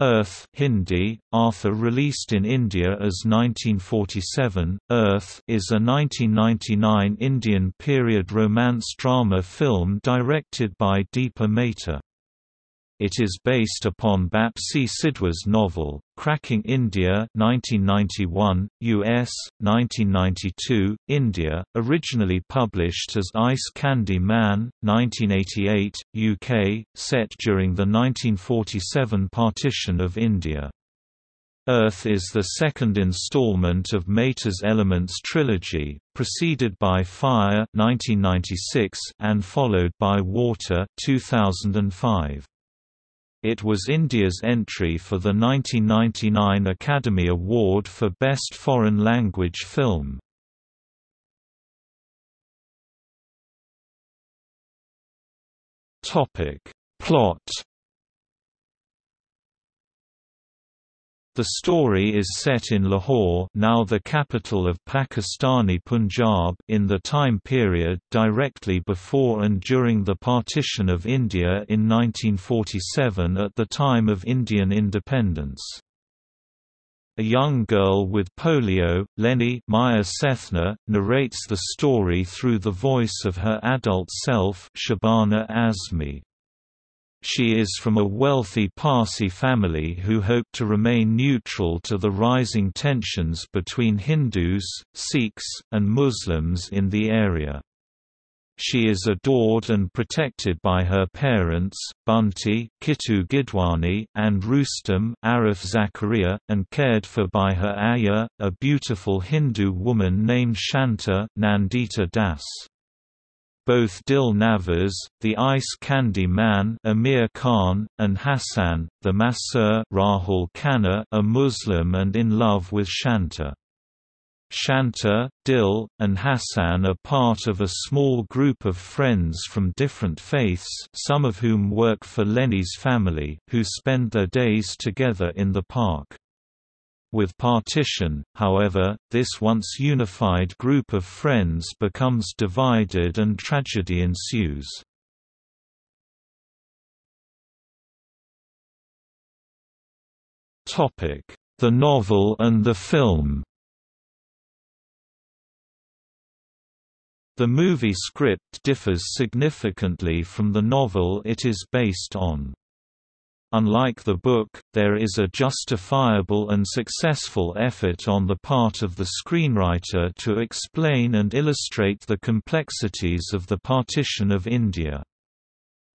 Earth Hindi, Arthur released in India as 1947, Earth is a 1999 Indian period romance drama film directed by Deepa Mehta. It is based upon Bapsi Sidhwa's novel, Cracking India 1991, US, 1992, India, originally published as Ice Candy Man, 1988, UK, set during the 1947 partition of India. Earth is the second installment of Mehta's Elements trilogy, preceded by Fire 1996 and followed by Water 2005. It was India's entry for the 1999 Academy Award for Best Foreign Language Film. Plot The story is set in Lahore now the capital of Pakistani Punjab in the time period directly before and during the partition of India in 1947 at the time of Indian independence. A young girl with polio, Lenny Maya Sethna, narrates the story through the voice of her adult self Shabana Azmi. She is from a wealthy Parsi family who hope to remain neutral to the rising tensions between Hindus, Sikhs, and Muslims in the area. She is adored and protected by her parents, Bunty Kitu Gidwani, and Rustam Arif Zakaria, and cared for by her ayah, a beautiful Hindu woman named Shanta Nandita Das. Both Dil Nawaz, the Ice Candy Man Aamir Khan, and Hassan, the masseur Rahul Khanna are Muslim and in love with Shanta. Shanta, Dil, and Hassan are part of a small group of friends from different faiths some of whom work for Lenny's family, who spend their days together in the park. With partition, however, this once unified group of friends becomes divided and tragedy ensues. The novel and the film The movie script differs significantly from the novel it is based on. Unlike the book, there is a justifiable and successful effort on the part of the screenwriter to explain and illustrate the complexities of the partition of India.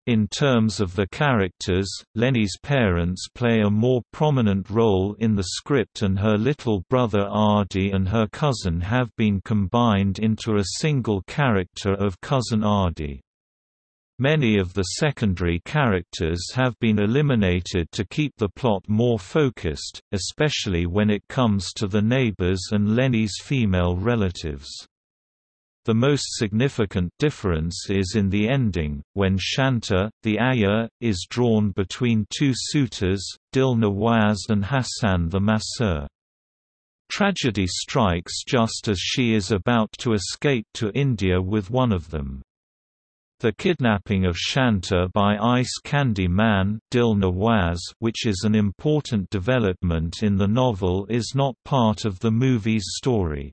In terms of the characters, Lenny's parents play a more prominent role in the script and her little brother Adi and her cousin have been combined into a single character of Cousin Adi. Many of the secondary characters have been eliminated to keep the plot more focused, especially when it comes to the neighbors and Lenny's female relatives. The most significant difference is in the ending, when Shanta, the ayah, is drawn between two suitors, Dil Nawaz and Hassan the masseur. Tragedy strikes just as she is about to escape to India with one of them. The kidnapping of Shanta by Ice Candy Man Dil Nawaz which is an important development in the novel is not part of the movie's story.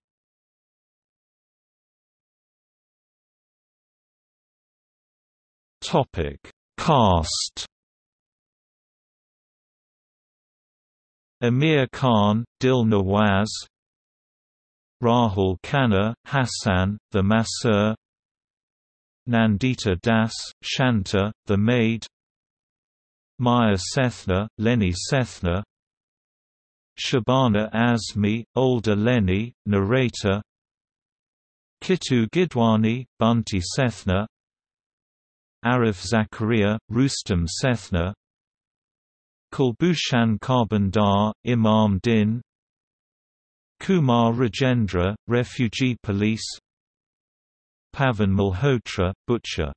Cast Aamir Khan, Dil Nawaz Rahul Khanna, Hassan, the masseur Nandita Das, Shanta, the maid Maya Sethna, Lenny Sethna Shabana Azmi, older Lenny, narrator Kitu Gidwani, Bunty Sethna Arif Zakaria, Rustam Sethna Kulbhushan Kharbanda, Imam Din Kumar Rajendra, Refugee Police Pavan Malhotra, Butcher.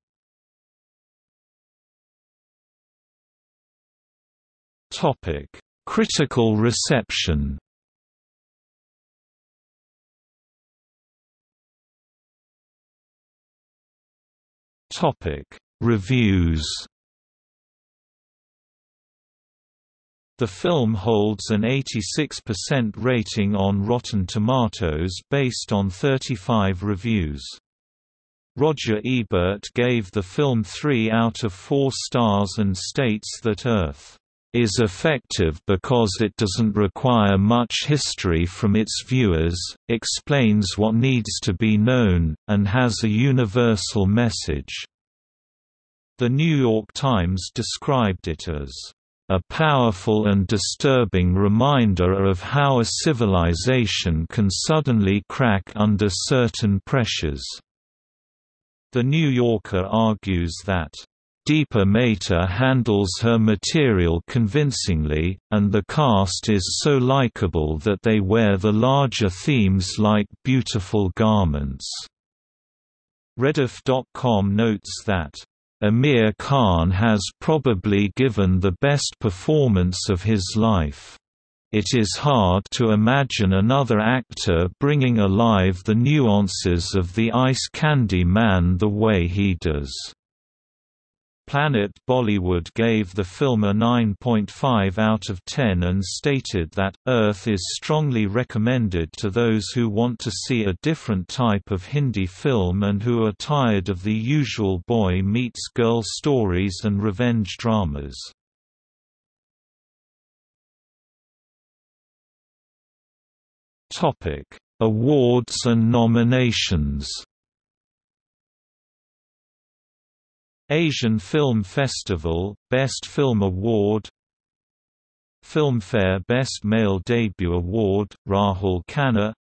Critical reception. Reviews. The film holds an 86% rating on Rotten Tomatoes based on 35 reviews. Roger Ebert gave the film 3 out of 4 stars and states that Earth is effective because it doesn't require much history from its viewers, explains what needs to be known, and has a universal message. The New York Times described it as a powerful and disturbing reminder of how a civilization can suddenly crack under certain pressures. The New Yorker argues that Deepa Mehta handles her material convincingly, and the cast is so likable that they wear the larger themes like beautiful garments. Rediff.com notes that Aamir Khan has probably given the best performance of his life. It is hard to imagine another actor bringing alive the nuances of the Ice Candy Man the way he does. Planet Bollywood gave the film a 9.5 out of 10 and stated that, Earth is strongly recommended to those who want to see a different type of Hindi film and who are tired of the usual boy meets girl stories and revenge dramas. Awards and nominations Asian Film Festival, Best Film Award Filmfare Best Male Debut Award, Rahul Khanna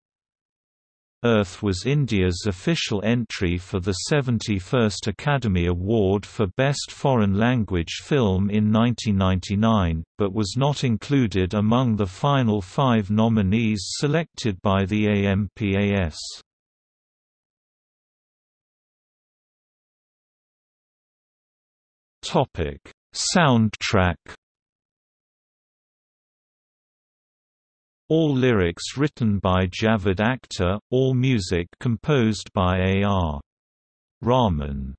Earth was India's official entry for the 71st Academy Award for Best Foreign Language Film in 1999, but was not included among the final five nominees selected by the AMPAS. Soundtrack. All lyrics written by Javed Akhtar, all music composed by A.R. Rahman.